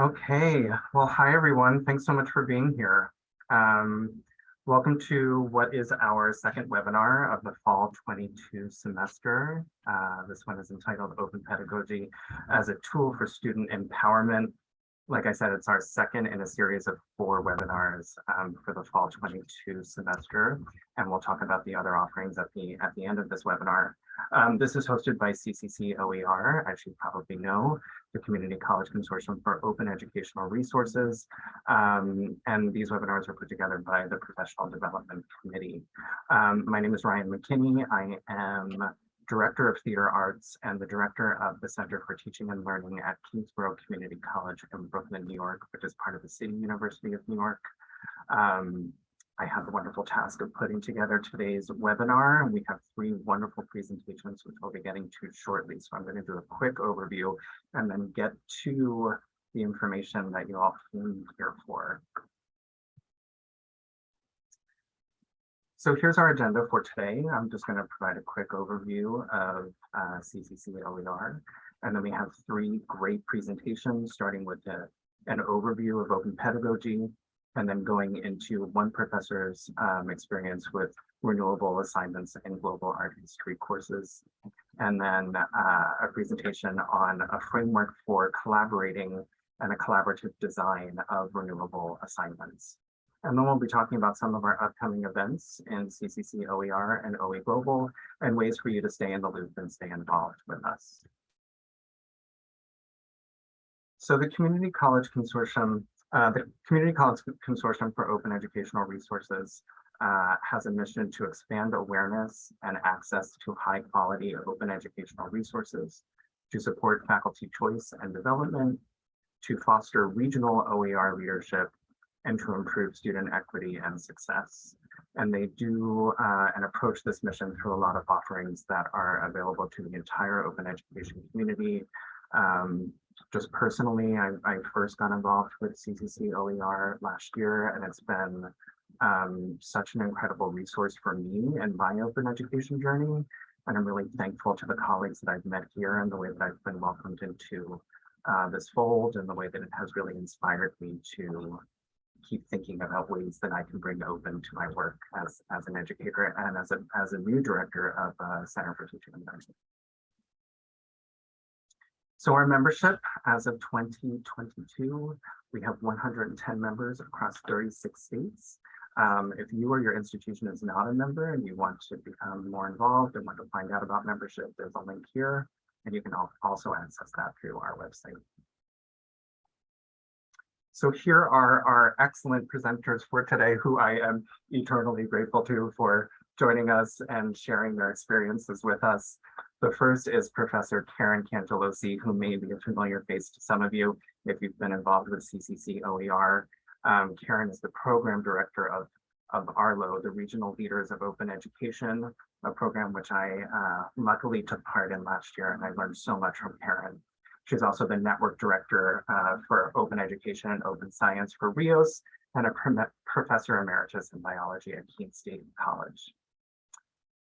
Okay, well, hi everyone. Thanks so much for being here. Um, welcome to what is our second webinar of the fall 22 semester. Uh, this one is entitled Open Pedagogy as a Tool for Student Empowerment. Like I said, it's our second in a series of four webinars um, for the fall 22 semester, and we'll talk about the other offerings at the at the end of this webinar. Um, this is hosted by CCC OER, as you probably know, the Community College Consortium for Open Educational Resources. Um, and these webinars are put together by the Professional Development Committee. Um, my name is Ryan McKinney. I am Director of Theater Arts and the Director of the Center for Teaching and Learning at Kingsborough Community College in Brooklyn, New York, which is part of the City University of New York. Um, I have the wonderful task of putting together today's webinar, and we have three wonderful presentations, which we'll be getting to shortly. So I'm going to do a quick overview and then get to the information that you all came here for. So here's our agenda for today. I'm just going to provide a quick overview of uh, CCC OER. And then we have three great presentations, starting with a, an overview of open pedagogy, and then going into one professor's um, experience with renewable assignments and global art history courses, and then uh, a presentation on a framework for collaborating and a collaborative design of renewable assignments. And then we'll be talking about some of our upcoming events in CCC OER and OE Global and ways for you to stay in the loop and stay involved with us. So the Community College Consortium uh, the Community College Consortium for Open Educational Resources uh, has a mission to expand awareness and access to high quality open educational resources, to support faculty choice and development, to foster regional OER leadership, and to improve student equity and success. And they do uh, and approach this mission through a lot of offerings that are available to the entire open education community, um, just personally, I, I first got involved with CCC OER last year, and it's been um, such an incredible resource for me and my open education journey. And I'm really thankful to the colleagues that I've met here and the way that I've been welcomed into uh, this fold and the way that it has really inspired me to keep thinking about ways that I can bring open to my work as, as an educator and as a, as a new director of uh, Center for Teaching and Learning. So our membership as of 2022, we have 110 members across 36 states. Um, if you or your institution is not a member and you want to become more involved and want to find out about membership, there's a link here, and you can also access that through our website. So here are our excellent presenters for today, who I am eternally grateful to for joining us and sharing their experiences with us. The first is Professor Karen Cangelosi, who may be a familiar face to some of you if you've been involved with CCC OER. Um, Karen is the program director of, of ARLO, the Regional Leaders of Open Education, a program which I uh, luckily took part in last year, and I learned so much from Karen. She's also the network director uh, for open education and open science for RIOS and a professor emeritus in biology at Keene State College.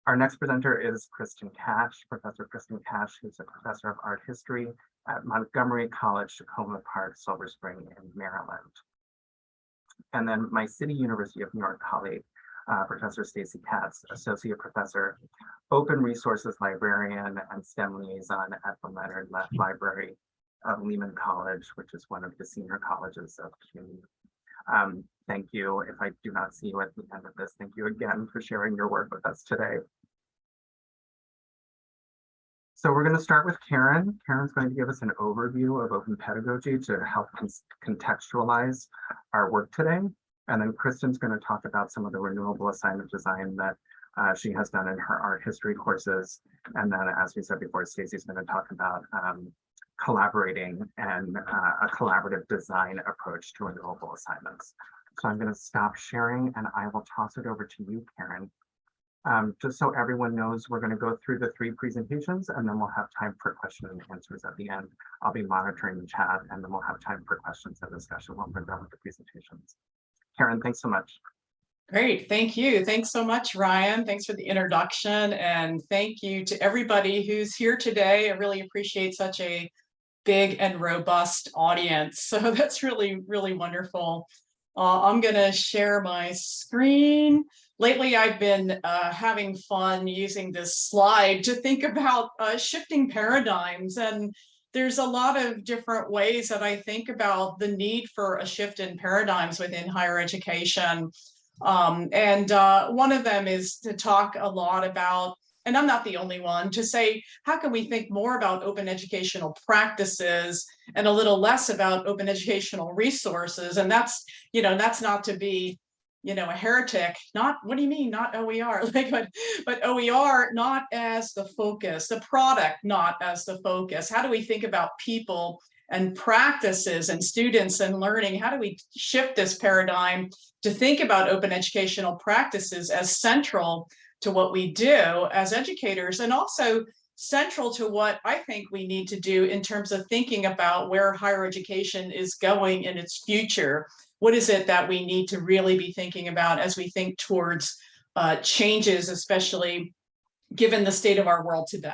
Our next presenter is Kristen Cash, Professor Kristen Cash, who's a professor of art history at Montgomery College, Takoma Park, Silver Spring in Maryland. And then my City University of New York colleague, uh, Professor Stacy Katz, Associate Professor, Open Resources Librarian and STEM Liaison at the Leonard Lief Library of Lehman College, which is one of the senior colleges of CUNY. Um, thank you. If I do not see you at the end of this, thank you again for sharing your work with us today. So we're going to start with Karen. Karen's going to give us an overview of open pedagogy to help contextualize our work today. And then Kristen's going to talk about some of the renewable assignment design that uh, she has done in her art history courses. And then, as we said before, Stacy's going to talk about um, collaborating and uh, a collaborative design approach to renewable assignments. So I'm going to stop sharing and I will toss it over to you, Karen, um, just so everyone knows, we're going to go through the three presentations and then we'll have time for questions and answers at the end. I'll be monitoring the chat and then we'll have time for questions and discussion when we're done with the presentations. Karen, thanks so much. Great, thank you. Thanks so much, Ryan. Thanks for the introduction and thank you to everybody who's here today. I really appreciate such a big and robust audience. So that's really, really wonderful. Uh, I'm gonna share my screen. Lately, I've been uh, having fun using this slide to think about uh, shifting paradigms. And there's a lot of different ways that I think about the need for a shift in paradigms within higher education. Um, and uh, one of them is to talk a lot about and I'm not the only one, to say, how can we think more about open educational practices and a little less about open educational resources? And that's, you know, that's not to be, you know, a heretic, not, what do you mean, not OER, like, but, but OER not as the focus, the product not as the focus. How do we think about people and practices and students and learning? How do we shift this paradigm to think about open educational practices as central to what we do as educators and also central to what I think we need to do in terms of thinking about where higher education is going in its future. What is it that we need to really be thinking about as we think towards uh, changes, especially given the state of our world today.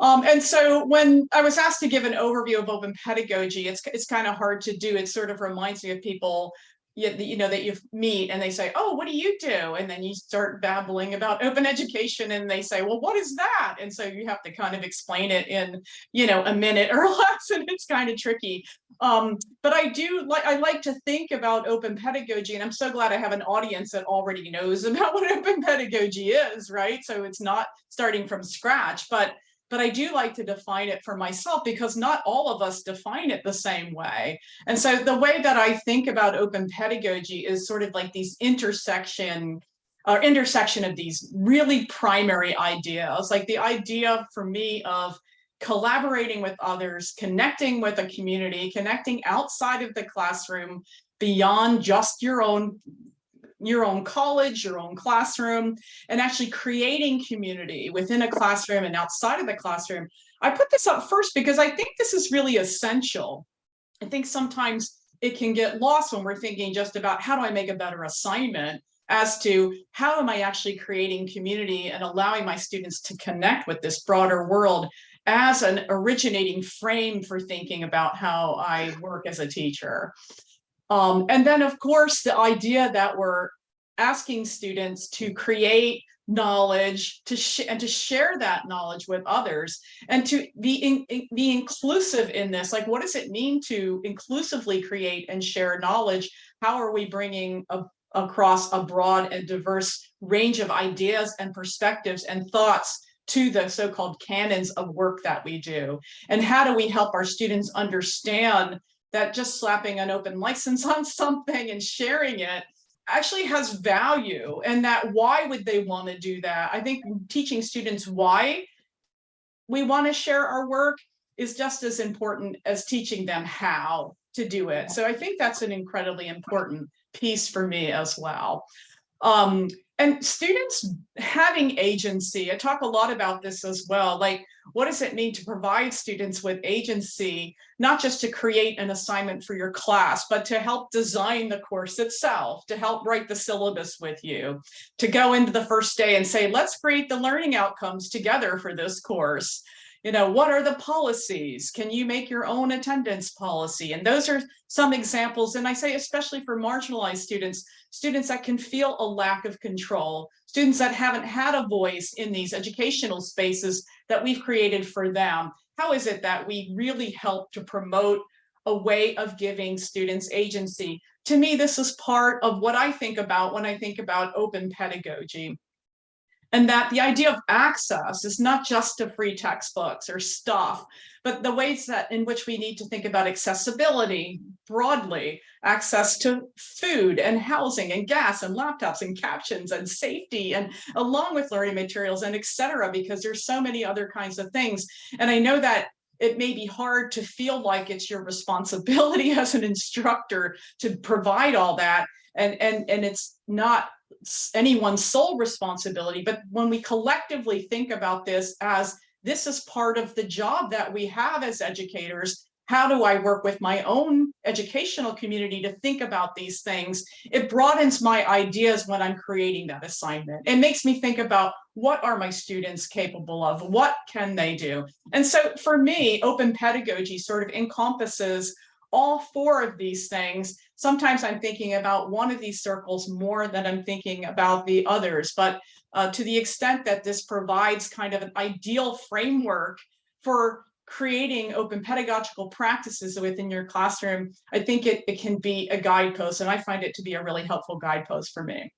Um, and so when I was asked to give an overview of open pedagogy, it's, it's kind of hard to do. It sort of reminds me of people you, you know that you meet and they say oh what do you do? And then you start babbling about open education and they say well what is that? And so you have to kind of explain it in you know a minute or less and it's kind of tricky. Um, but i do like i like to think about open pedagogy and i'm so glad i have an audience that already knows about what open pedagogy is right? So it's not starting from scratch but but I do like to define it for myself because not all of us define it the same way. And so the way that I think about open pedagogy is sort of like these intersection or intersection of these really primary ideas, like the idea for me of collaborating with others, connecting with a community, connecting outside of the classroom, beyond just your own your own college, your own classroom, and actually creating community within a classroom and outside of the classroom. I put this up first because I think this is really essential. I think sometimes it can get lost when we're thinking just about how do I make a better assignment as to how am I actually creating community and allowing my students to connect with this broader world as an originating frame for thinking about how I work as a teacher. Um, and then, of course, the idea that we're asking students to create knowledge to and to share that knowledge with others and to be in, be inclusive in this. Like what does it mean to inclusively create and share knowledge? How are we bringing a, across a broad and diverse range of ideas and perspectives and thoughts to the so-called canons of work that we do? And how do we help our students understand that just slapping an open license on something and sharing it actually has value and that why would they want to do that? I think teaching students why we want to share our work is just as important as teaching them how to do it. So I think that's an incredibly important piece for me as well. Um, and students having agency, I talk a lot about this as well, like what does it mean to provide students with agency, not just to create an assignment for your class, but to help design the course itself, to help write the syllabus with you, to go into the first day and say, let's create the learning outcomes together for this course you know, what are the policies? Can you make your own attendance policy? And those are some examples. And I say, especially for marginalized students, students that can feel a lack of control, students that haven't had a voice in these educational spaces that we've created for them. How is it that we really help to promote a way of giving students agency? To me, this is part of what I think about when I think about open pedagogy and that the idea of access is not just to free textbooks or stuff, but the ways that in which we need to think about accessibility broadly, access to food and housing and gas and laptops and captions and safety and along with learning materials and etc. because there's so many other kinds of things. And I know that it may be hard to feel like it's your responsibility as an instructor to provide all that. And, and, and it's not anyone's sole responsibility, but when we collectively think about this as this is part of the job that we have as educators, how do I work with my own educational community to think about these things? It broadens my ideas when I'm creating that assignment. It makes me think about what are my students capable of? What can they do? And so for me, open pedagogy sort of encompasses all four of these things. Sometimes I'm thinking about one of these circles more than I'm thinking about the others, but uh, to the extent that this provides kind of an ideal framework for creating open pedagogical practices within your classroom, I think it, it can be a guidepost, and I find it to be a really helpful guidepost for me.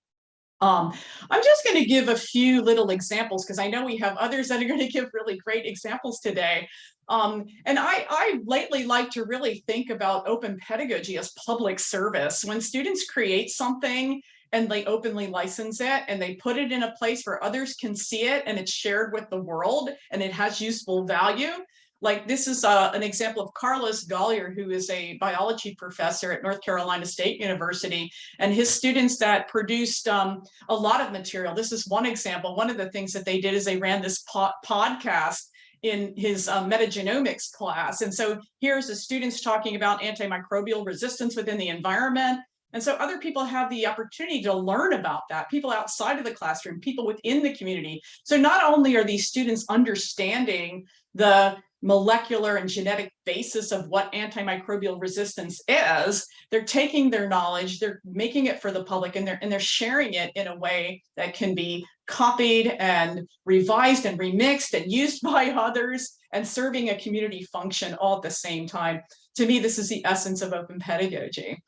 Um, I'm just going to give a few little examples because I know we have others that are going to give really great examples today. Um, and I, I lately like to really think about open pedagogy as public service. When students create something and they openly license it and they put it in a place where others can see it and it's shared with the world and it has useful value, like this is uh, an example of Carlos Goller, who is a biology professor at North Carolina State University, and his students that produced um, a lot of material. This is one example. One of the things that they did is they ran this po podcast in his um, metagenomics class. And so here's the students talking about antimicrobial resistance within the environment. And so other people have the opportunity to learn about that, people outside of the classroom, people within the community. So not only are these students understanding the molecular and genetic basis of what antimicrobial resistance is, they're taking their knowledge, they're making it for the public and they're and they're sharing it in a way that can be copied and revised and remixed and used by others and serving a community function all at the same time. To me, this is the essence of open pedagogy.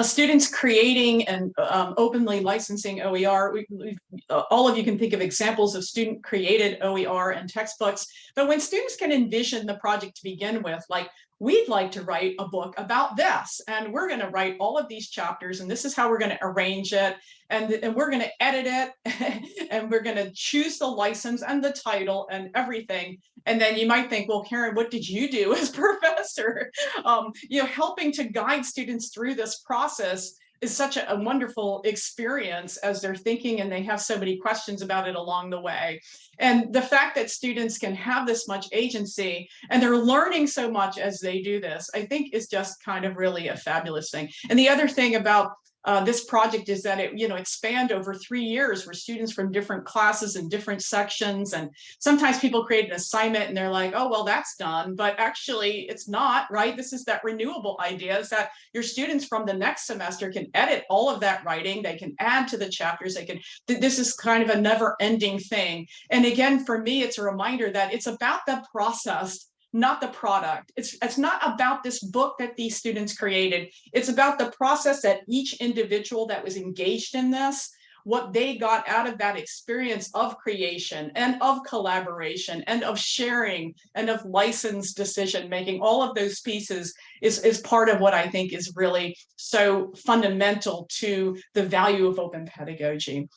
A students creating and um, openly licensing OER. We, uh, all of you can think of examples of student created OER and textbooks, but when students can envision the project to begin with, like we'd like to write a book about this and we're going to write all of these chapters and this is how we're going to arrange it and, and we're going to edit it and we're going to choose the license and the title and everything. And then you might think well karen what did you do as professor? Um, you know helping to guide students through this process is such a, a, wonderful experience as they're thinking and they have so many questions about it along the way. And the fact that students can have this much agency and they're learning so much as they do this, I think is just kind of really a fabulous thing. And the other thing about uh, this project is that it, you know, expand over three years where students from different classes and different sections. And sometimes people create an assignment and they're like, oh, well, that's done. But actually it's not, right? This is that renewable idea is that your students from the next semester can edit all of that writing. They can add to the chapters. They can, this is kind of a never ending thing. And again, for me, it's a reminder that it's about the process not the product. It's, it's not about this book that these students created. It's about the process that each individual that was engaged in this, what they got out of that experience of creation and of collaboration and of sharing and of licensed decision making, all of those pieces is, is part of what I think is really so fundamental to the value of open pedagogy.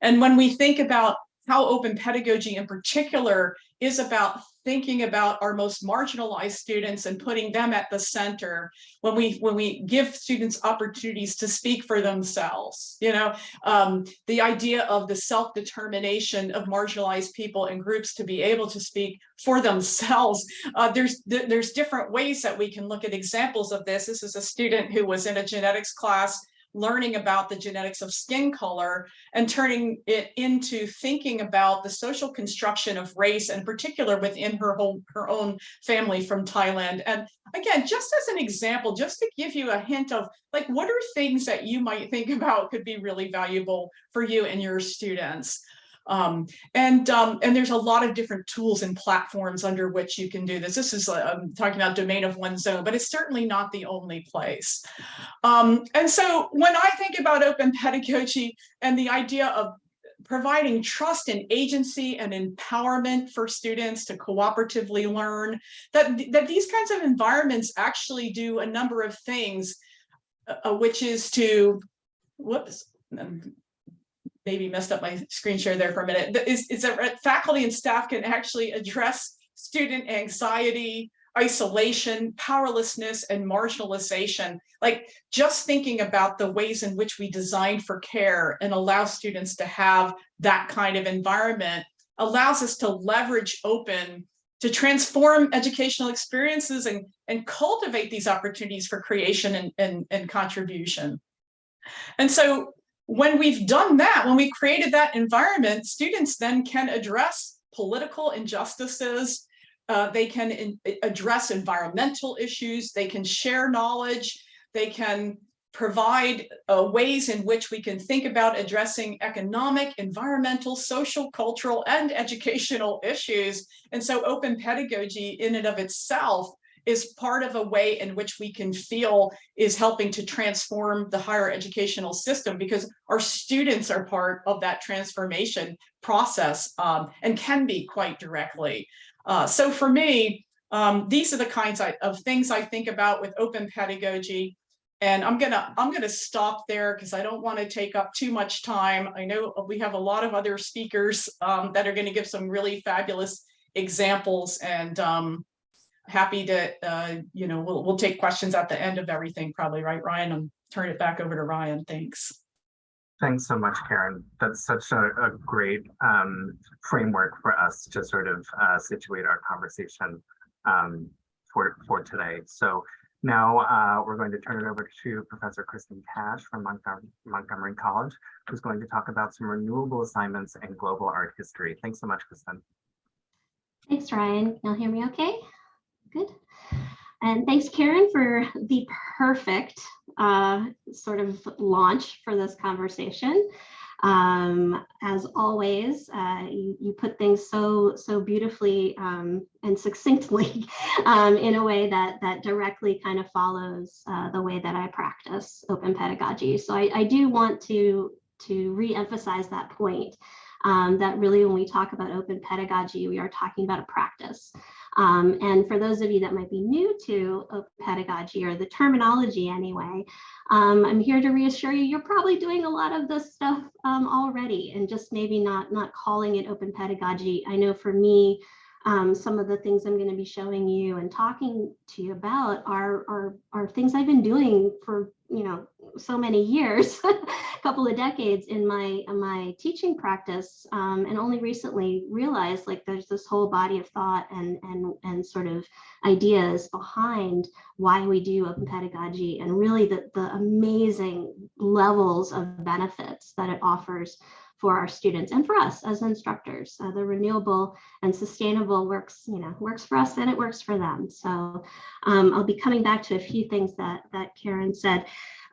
And when we think about how open pedagogy in particular is about thinking about our most marginalized students and putting them at the center when we when we give students opportunities to speak for themselves you know? Um, the idea of the self-determination of marginalized people and groups to be able to speak for themselves. Uh, there's there's different ways that we can look at examples of this. This is a student who was in a genetics class learning about the genetics of skin color and turning it into thinking about the social construction of race and particular within her whole her own family from Thailand. And again, just as an example, just to give you a hint of like what are things that you might think about could be really valuable for you and your students. Um, and um, and there's a lot of different tools and platforms under which you can do this. This is I'm talking about Domain of One's Own, but it's certainly not the only place. Um, and so when I think about open pedagogy and the idea of providing trust and agency and empowerment for students to cooperatively learn, that, that these kinds of environments actually do a number of things, uh, which is to, whoops, maybe messed up my screen share there for a minute, is, is that faculty and staff can actually address student anxiety, isolation, powerlessness, and marginalization. Like just thinking about the ways in which we design for care and allow students to have that kind of environment allows us to leverage open to transform educational experiences and, and cultivate these opportunities for creation and, and, and contribution. And so when we've done that, when we created that environment, students then can address political injustices, uh, they can in, address environmental issues, they can share knowledge, they can provide uh, ways in which we can think about addressing economic, environmental, social, cultural, and educational issues. And so open pedagogy in and of itself is part of a way in which we can feel is helping to transform the higher educational system because our students are part of that transformation process um, and can be quite directly. Uh, so for me, um, these are the kinds of things I think about with open pedagogy. And I'm gonna I'm gonna stop there because I don't want to take up too much time. I know we have a lot of other speakers um, that are going to give some really fabulous examples and um, happy to uh, you know we'll we'll take questions at the end of everything probably right Ryan and turn it back over to Ryan. Thanks. Thanks so much, Karen. That's such a, a great um, framework for us to sort of uh, situate our conversation um, for, for today. So now uh, we're going to turn it over to Professor Kristen Cash from Montgomery, Montgomery College, who's going to talk about some renewable assignments and global art history. Thanks so much, Kristen. Thanks, Ryan. You'll hear me okay? Good. And thanks, Karen, for the perfect uh, sort of launch for this conversation. Um, as always, uh, you, you, put things so so beautifully um, and succinctly um, in a way that that directly kind of follows uh, the way that I practice open pedagogy. So I, I do want to to re-emphasize that point um, that really when we talk about open pedagogy, we are talking about a practice. Um, and for those of you that might be new to open pedagogy or the terminology anyway, um, I'm here to reassure you, you're probably doing a lot of this stuff um, already and just maybe not, not calling it open pedagogy. I know for me, um, some of the things I'm going to be showing you and talking to you about are, are, are things I've been doing for, you know, so many years, a couple of decades in my, in my teaching practice, um, and only recently realized like there's this whole body of thought and, and, and sort of ideas behind why we do open pedagogy and really the, the amazing levels of benefits that it offers for our students and for us as instructors. Uh, the renewable and sustainable works, you know, works for us and it works for them. So um, I'll be coming back to a few things that, that Karen said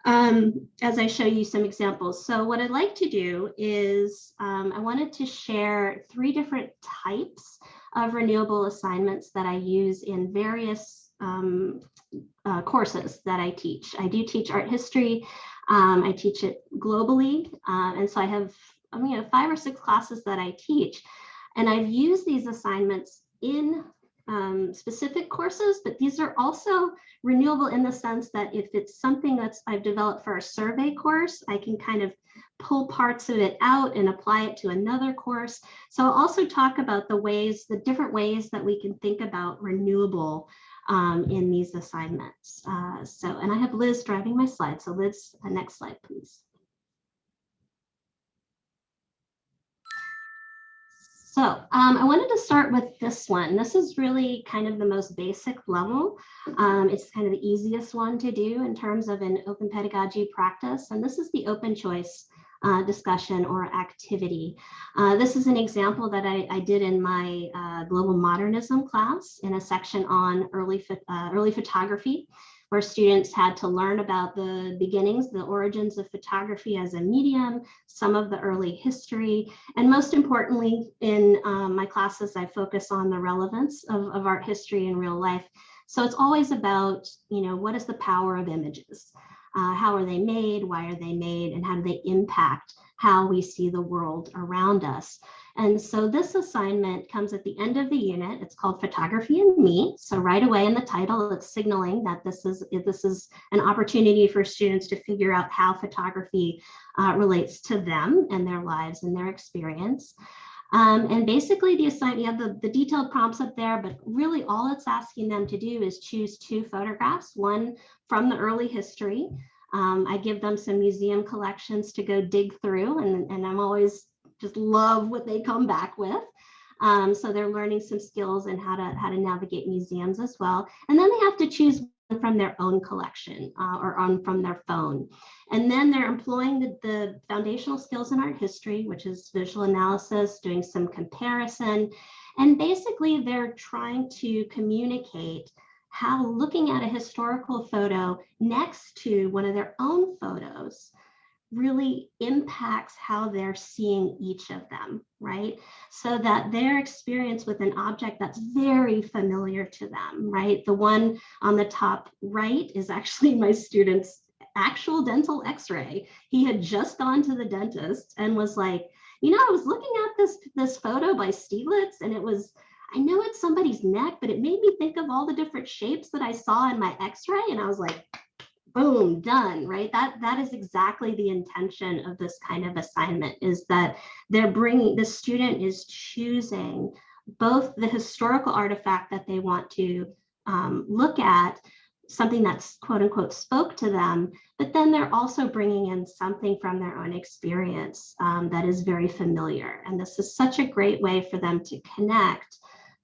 um, as I show you some examples. So what I'd like to do is um, I wanted to share three different types of renewable assignments that I use in various um, uh, courses that I teach. I do teach art history. Um, I teach it globally. Uh, and so I have I mean, five or six classes that I teach. And I've used these assignments in um, specific courses, but these are also renewable in the sense that if it's something that's I've developed for a survey course, I can kind of pull parts of it out and apply it to another course. So I'll also talk about the ways, the different ways that we can think about renewable um, in these assignments. Uh, so, and I have Liz driving my slide. So Liz, the next slide, please. So um, I wanted to start with this one. This is really kind of the most basic level. Um, it's kind of the easiest one to do in terms of an open pedagogy practice. And this is the open choice uh, discussion or activity. Uh, this is an example that I, I did in my uh, global modernism class in a section on early, uh, early photography where students had to learn about the beginnings, the origins of photography as a medium, some of the early history, and most importantly, in um, my classes, I focus on the relevance of, of art history in real life. So it's always about, you know, what is the power of images? Uh, how are they made? Why are they made? And how do they impact how we see the world around us? And so this assignment comes at the end of the unit. It's called Photography and Me. So right away in the title, it's signaling that this is, this is an opportunity for students to figure out how photography uh, relates to them and their lives and their experience. Um, and basically the assignment, you have the, the detailed prompts up there, but really all it's asking them to do is choose two photographs, one from the early history. Um, I give them some museum collections to go dig through and, and I'm always just love what they come back with. Um, so they're learning some skills and how to how to navigate museums as well. And then they have to choose from their own collection uh, or on from their phone. And then they're employing the, the foundational skills in art history, which is visual analysis, doing some comparison. And basically they're trying to communicate how looking at a historical photo next to one of their own photos really impacts how they're seeing each of them, right? So that their experience with an object that's very familiar to them, right? The one on the top right is actually my student's actual dental x-ray. He had just gone to the dentist and was like, you know, I was looking at this, this photo by Stieglitz and it was, I know it's somebody's neck, but it made me think of all the different shapes that I saw in my x-ray. And I was like, boom, done, right? That, that is exactly the intention of this kind of assignment is that they're bringing, the student is choosing both the historical artifact that they want to um, look at, something that's quote unquote spoke to them, but then they're also bringing in something from their own experience um, that is very familiar. And this is such a great way for them to connect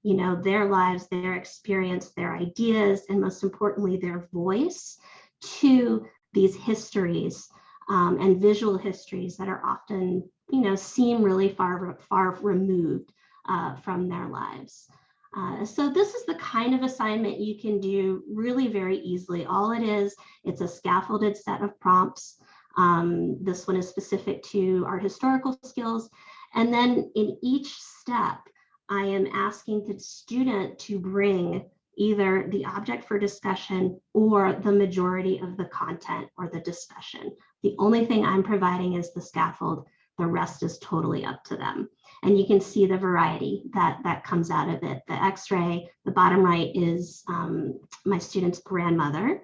you know, their lives, their experience, their ideas, and most importantly, their voice to these histories um, and visual histories that are often, you know, seem really far, far removed uh, from their lives. Uh, so this is the kind of assignment you can do really very easily. All it is, it's a scaffolded set of prompts. Um, this one is specific to our historical skills. And then in each step, I am asking the student to bring either the object for discussion or the majority of the content or the discussion. The only thing I'm providing is the scaffold. The rest is totally up to them. And you can see the variety that, that comes out of it. The x-ray, the bottom right is um, my student's grandmother.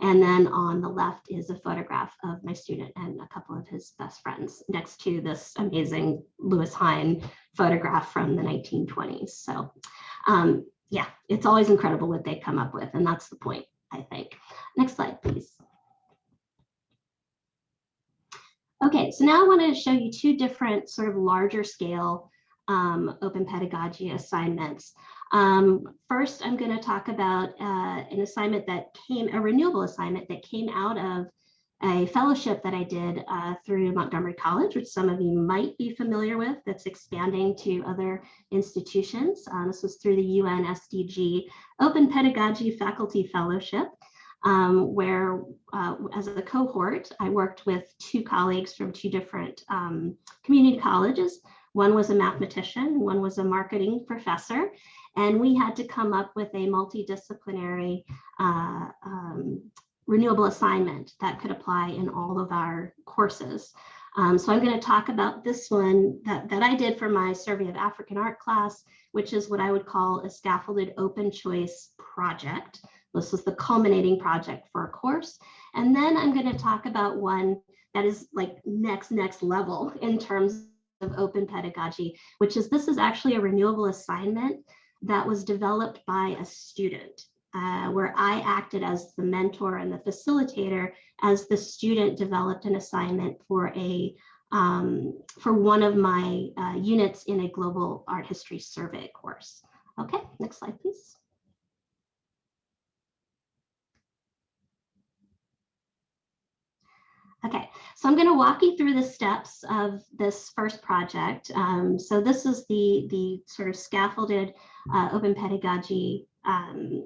And then on the left is a photograph of my student and a couple of his best friends next to this amazing Lewis Hine photograph from the 1920s. So um, yeah, it's always incredible what they come up with. And that's the point, I think. Next slide, please. Okay, so now I want to show you two different sort of larger scale um, open pedagogy assignments. Um, first, I'm going to talk about uh, an assignment that came, a renewable assignment that came out of a fellowship that I did uh, through Montgomery College, which some of you might be familiar with, that's expanding to other institutions. Um, this was through the UN SDG Open Pedagogy Faculty Fellowship, um, where uh, as a cohort, I worked with two colleagues from two different um, community colleges. One was a mathematician, one was a marketing professor, and we had to come up with a multidisciplinary uh, um, renewable assignment that could apply in all of our courses. Um, so I'm going to talk about this one that, that I did for my Survey of African Art class, which is what I would call a scaffolded open choice project. This was the culminating project for a course. And then I'm going to talk about one that is like next, next level in terms of open pedagogy, which is this is actually a renewable assignment that was developed by a student uh, where I acted as the mentor and the facilitator as the student developed an assignment for a um, for one of my uh, units in a global art history survey course. Okay, next slide, please. Okay, so I'm going to walk you through the steps of this first project. Um, so this is the, the sort of scaffolded uh, open pedagogy um,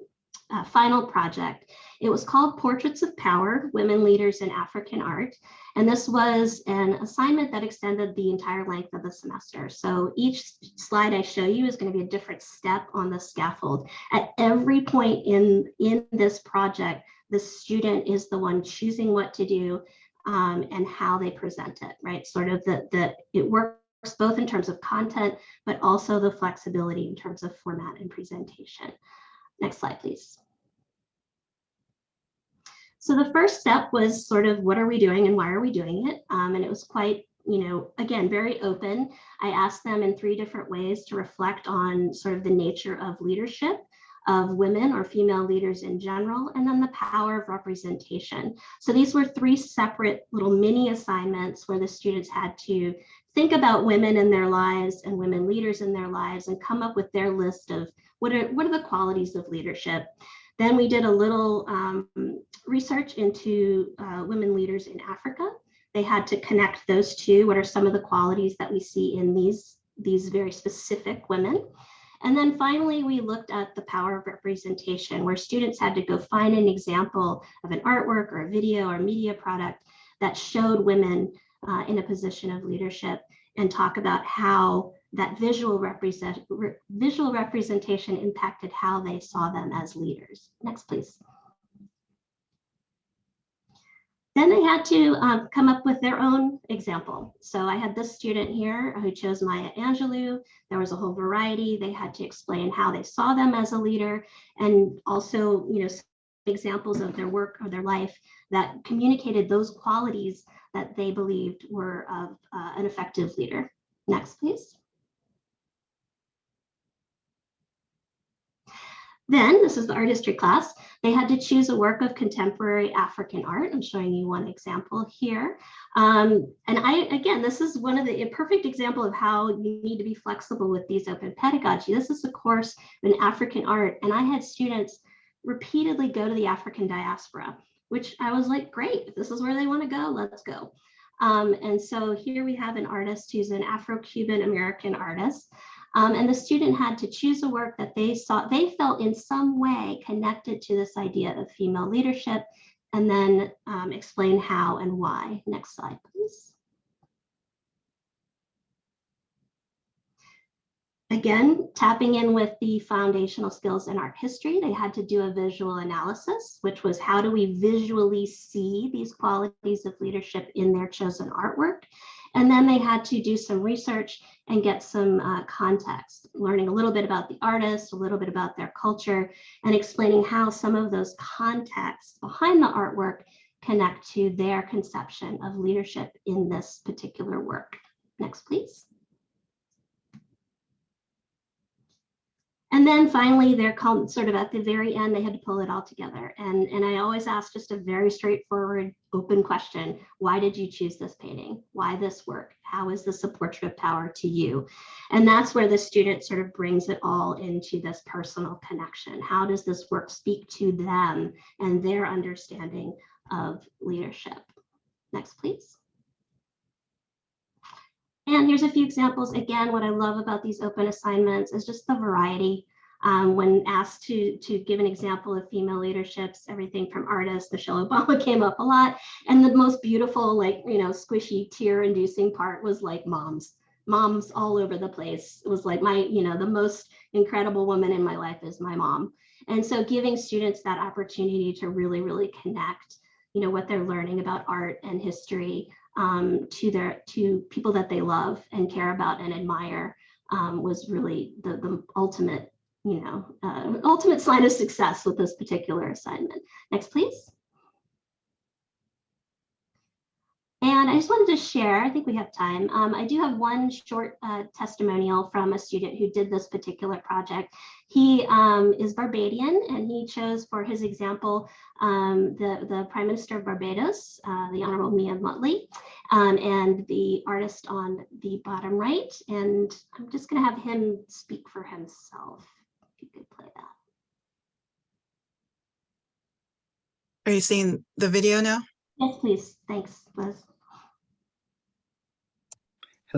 uh, final project. It was called Portraits of Power, Women Leaders in African Art. And this was an assignment that extended the entire length of the semester. So each slide I show you is going to be a different step on the scaffold. At every point in, in this project, the student is the one choosing what to do um, and how they present it, right? Sort of the, the, it works both in terms of content, but also the flexibility in terms of format and presentation. Next slide, please. So the first step was sort of what are we doing and why are we doing it? Um, and it was quite, you know, again, very open. I asked them in three different ways to reflect on sort of the nature of leadership of women or female leaders in general, and then the power of representation. So these were three separate little mini assignments where the students had to think about women in their lives and women leaders in their lives and come up with their list of what are, what are the qualities of leadership. Then we did a little um, research into uh, women leaders in Africa. They had to connect those two. What are some of the qualities that we see in these, these very specific women? And then finally, we looked at the power of representation, where students had to go find an example of an artwork or a video or media product that showed women uh, in a position of leadership and talk about how that visual represent re visual representation impacted how they saw them as leaders. Next, please. Then they had to um, come up with their own example. So I had this student here who chose Maya Angelou. There was a whole variety. They had to explain how they saw them as a leader and also, you know, examples of their work or their life that communicated those qualities that they believed were of uh, an effective leader. Next, please. Then, this is the art history class, they had to choose a work of contemporary African art. I'm showing you one example here. Um, and I, again, this is one of the a perfect example of how you need to be flexible with these open pedagogy. This is a course in African art, and I had students repeatedly go to the African diaspora, which I was like, great, this is where they want to go, let's go. Um, and so here we have an artist who's an Afro-Cuban American artist. Um, and the student had to choose a work that they saw, they felt in some way connected to this idea of female leadership, and then um, explain how and why. Next slide, please. Again, tapping in with the foundational skills in art history, they had to do a visual analysis, which was how do we visually see these qualities of leadership in their chosen artwork? And then they had to do some research and get some uh, context, learning a little bit about the artist, a little bit about their culture, and explaining how some of those contexts behind the artwork connect to their conception of leadership in this particular work. Next, please. And then finally, they're called sort of at the very end, they had to pull it all together. And, and I always ask just a very straightforward, open question. Why did you choose this painting? Why this work? How is this a portrait of power to you? And that's where the student sort of brings it all into this personal connection. How does this work speak to them and their understanding of leadership? Next, please. And here's a few examples. Again, what I love about these open assignments is just the variety. Um, when asked to, to give an example of female leaderships, everything from artists, Michelle Obama came up a lot. And the most beautiful, like, you know, squishy tear inducing part was like moms, moms all over the place. It was like my, you know, the most incredible woman in my life is my mom. And so giving students that opportunity to really, really connect, you know, what they're learning about art and history um, to their to people that they love and care about and admire um, was really the, the ultimate, you know, uh, ultimate sign of success with this particular assignment. Next, please. And I just wanted to share, I think we have time. Um, I do have one short uh, testimonial from a student who did this particular project. He um, is Barbadian and he chose for his example um, the, the Prime Minister of Barbados, uh, the Honorable Mia Mottley, um, and the artist on the bottom right. And I'm just going to have him speak for himself. If you could play that. Are you seeing the video now? Yes, please. Thanks, Liz.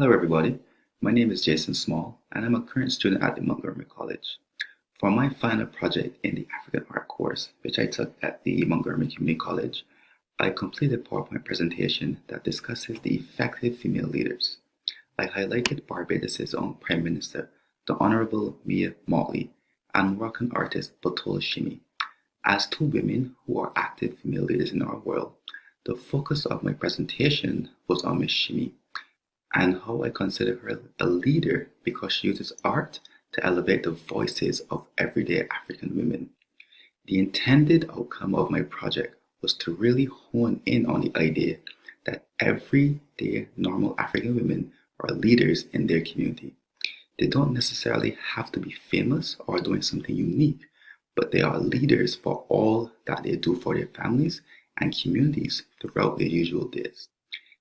Hello, everybody. My name is Jason Small, and I'm a current student at the Montgomery College. For my final project in the African Art course, which I took at the Montgomery Community College, I completed a PowerPoint presentation that discusses the effective female leaders. I highlighted Barbados' own Prime Minister, the Honorable Mia Mottley, and Moroccan artist Batola S'Himi. As two women who are active female leaders in our world, the focus of my presentation was on Ms. S'Himi and how I consider her a leader because she uses art to elevate the voices of everyday African women. The intended outcome of my project was to really hone in on the idea that everyday normal African women are leaders in their community. They don't necessarily have to be famous or doing something unique, but they are leaders for all that they do for their families and communities throughout their usual days.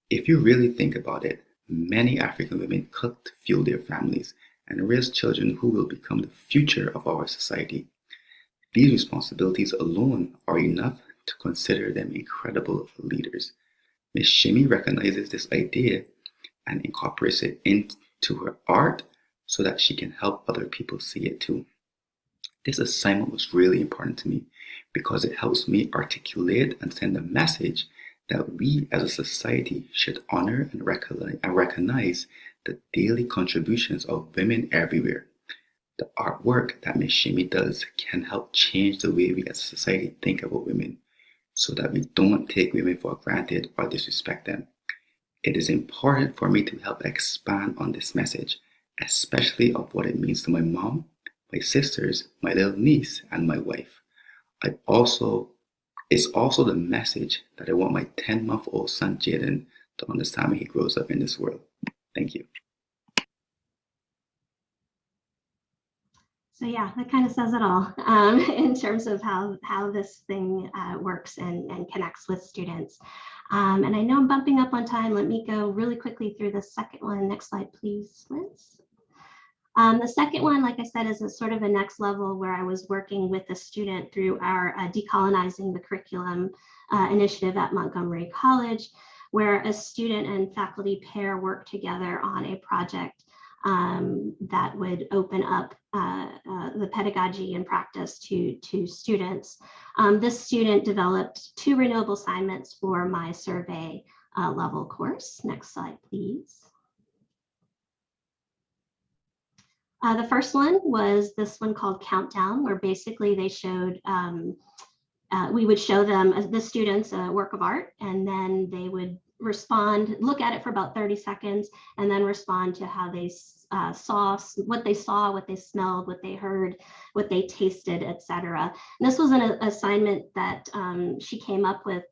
If you really think about it, many African women cook to fuel their families and raise children who will become the future of our society. These responsibilities alone are enough to consider them incredible leaders. Ms. S'Himi recognizes this idea and incorporates it into her art so that she can help other people see it too. This assignment was really important to me because it helps me articulate and send a message that we as a society should honor and recognize, the daily contributions of women everywhere. The artwork that Ms. S'Himi does can help change the way we as a society think about women so that we don't take women for granted or disrespect them. It is important for me to help expand on this message, especially of what it means to my mom, my sisters, my little niece, and my wife. I also, it's also the message that I want my 10 month old son Jaden to understand when he grows up in this world. Thank you. So yeah, that kind of says it all um, in terms of how, how this thing uh, works and, and connects with students. Um, and I know I'm bumping up on time. Let me go really quickly through the second one. Next slide, please, Liz. Um, the second one, like I said, is a sort of a next level where I was working with a student through our uh, decolonizing the curriculum uh, initiative at Montgomery College, where a student and faculty pair worked together on a project um, that would open up uh, uh, the pedagogy and practice to, to students. Um, this student developed two renewable assignments for my survey uh, level course. Next slide, please. Uh, the first one was this one called Countdown, where basically they showed, um, uh, we would show them, uh, the students, a work of art, and then they would respond, look at it for about 30 seconds, and then respond to how they uh, saw, what they saw, what they smelled, what they heard, what they tasted, etc. This was an assignment that um, she came up with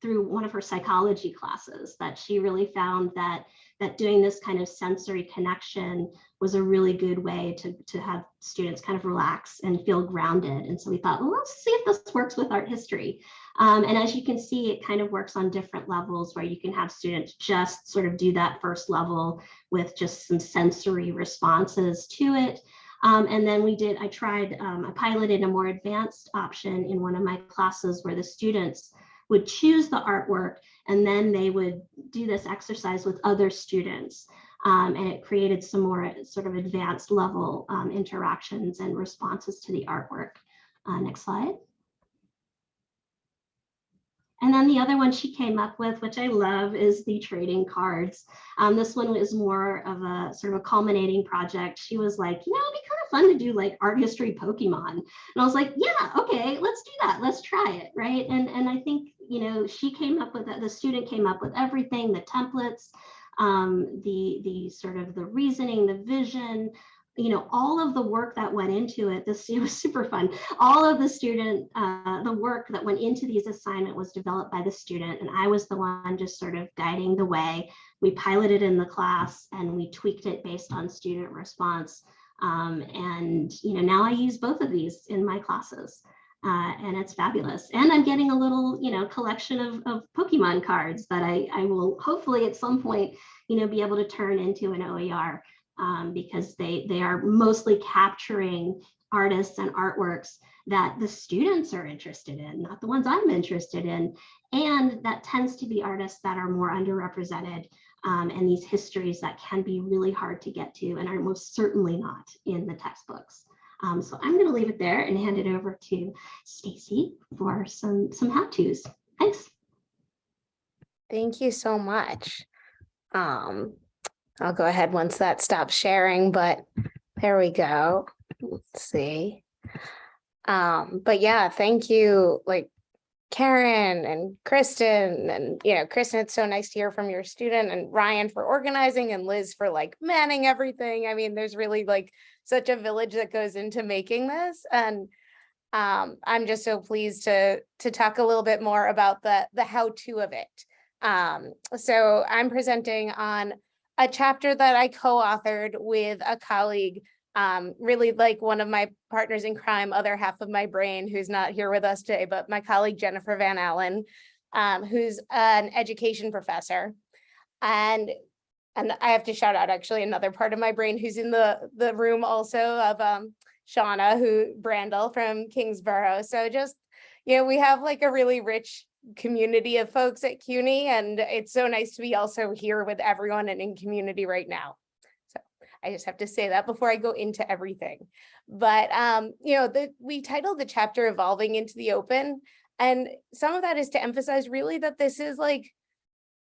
through one of her psychology classes that she really found that that doing this kind of sensory connection was a really good way to, to have students kind of relax and feel grounded. And so we thought, well, let's see if this works with art history. Um, and as you can see, it kind of works on different levels where you can have students just sort of do that first level with just some sensory responses to it. Um, and then we did, I tried, um, I piloted a more advanced option in one of my classes where the students would choose the artwork and then they would do this exercise with other students. Um, and it created some more sort of advanced level um, interactions and responses to the artwork. Uh, next slide. And then the other one she came up with, which I love, is the trading cards. Um, this one was more of a sort of a culminating project. She was like, you know, it'd be kind of fun to do like art history Pokemon. And I was like, yeah, okay, let's do that. Let's try it, right? And, and I think, you know, she came up with, that the student came up with everything, the templates, um, the, the sort of the reasoning, the vision, you know, all of the work that went into it, this it was super fun. All of the student, uh, the work that went into these assignment was developed by the student and I was the one just sort of guiding the way. We piloted in the class and we tweaked it based on student response. Um, and, you know, now I use both of these in my classes. Uh, and it's fabulous. And I'm getting a little, you know, collection of, of Pokemon cards that I, I will hopefully at some point, you know, be able to turn into an OER um, because they, they are mostly capturing artists and artworks that the students are interested in, not the ones I'm interested in. And that tends to be artists that are more underrepresented um, and these histories that can be really hard to get to and are most certainly not in the textbooks. Um, so I'm going to leave it there and hand it over to Stacy for some some how-tos. Thanks. Thank you so much. Um, I'll go ahead once that stops sharing, but there we go. Let's see. Um, but yeah, thank you, like Karen and Kristen and, you know, Kristen, it's so nice to hear from your student and Ryan for organizing and Liz for like manning everything. I mean, there's really like such a village that goes into making this and um, I'm just so pleased to to talk a little bit more about the the how to of it. Um, so I'm presenting on a chapter that I co-authored with a colleague Um, really like one of my partners in crime, other half of my brain, who's not here with us today, but my colleague Jennifer Van Allen, um, who's an education professor. And, and I have to shout out actually another part of my brain who's in the, the room also of, um, Shauna, who Brandle from Kingsborough. So just, you know, we have like a really rich community of folks at CUNY and it's so nice to be also here with everyone and in community right now. I just have to say that before I go into everything. But, um, you know, the, we titled the chapter Evolving into the Open. And some of that is to emphasize really that this is like,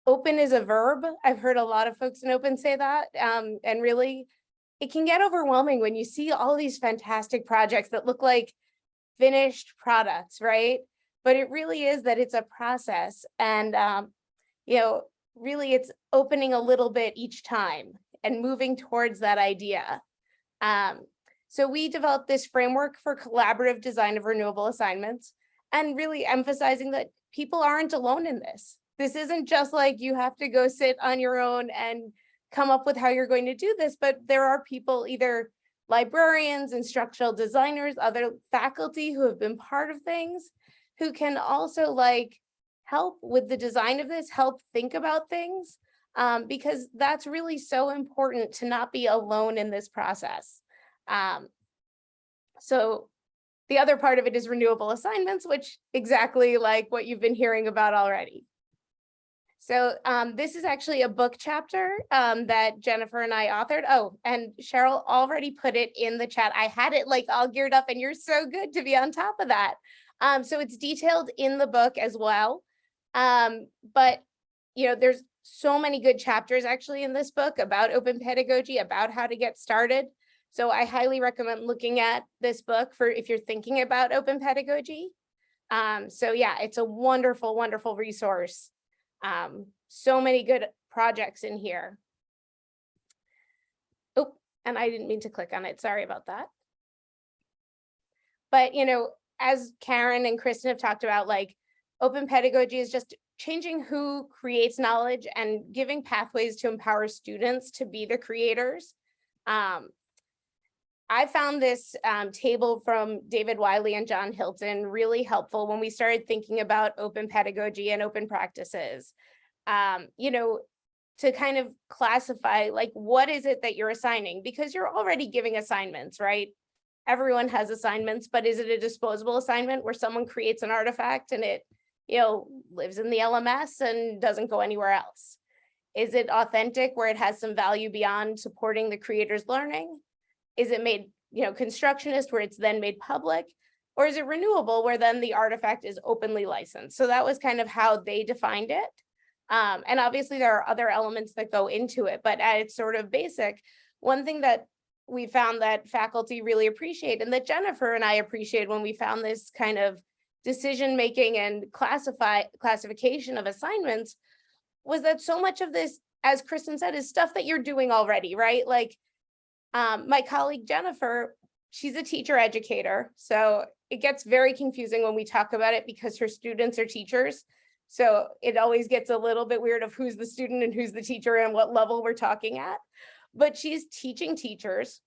open is a verb. I've heard a lot of folks in open say that. Um, and really, it can get overwhelming when you see all these fantastic projects that look like finished products, right? But it really is that it's a process and, um, you know, really it's opening a little bit each time and moving towards that idea. Um, so we developed this framework for collaborative design of renewable assignments and really emphasizing that people aren't alone in this. This isn't just like you have to go sit on your own and come up with how you're going to do this, but there are people, either librarians, instructional designers, other faculty who have been part of things, who can also like help with the design of this, help think about things, um, because that's really so important to not be alone in this process. Um, so the other part of it is renewable assignments, which exactly like what you've been hearing about already. So um, this is actually a book chapter um, that Jennifer and I authored. Oh, and Cheryl already put it in the chat. I had it like all geared up and you're so good to be on top of that. Um, so it's detailed in the book as well. Um, but, you know, there's so many good chapters actually in this book about open pedagogy, about how to get started. So I highly recommend looking at this book for if you're thinking about open pedagogy. Um, so yeah, it's a wonderful, wonderful resource. Um, so many good projects in here. Oh, and I didn't mean to click on it. Sorry about that. But, you know, as Karen and Kristen have talked about, like open pedagogy is just changing who creates knowledge and giving pathways to empower students to be the creators. Um, I found this um, table from David Wiley and John Hilton really helpful when we started thinking about open pedagogy and open practices. Um, you know, to kind of classify like what is it that you're assigning because you're already giving assignments, right? Everyone has assignments, but is it a disposable assignment where someone creates an artifact and it, you know, lives in the LMS and doesn't go anywhere else? Is it authentic where it has some value beyond supporting the creator's learning? Is it made, you know, constructionist where it's then made public? Or is it renewable where then the artifact is openly licensed? So that was kind of how they defined it. Um, and obviously there are other elements that go into it, but at its sort of basic, one thing that we found that faculty really appreciate and that Jennifer and I appreciate when we found this kind of decision making and classify classification of assignments was that so much of this, as Kristen said, is stuff that you're doing already, right? Like um, my colleague Jennifer, she's a teacher educator. So it gets very confusing when we talk about it because her students are teachers. So it always gets a little bit weird of who's the student and who's the teacher and what level we're talking at. But she's teaching teachers.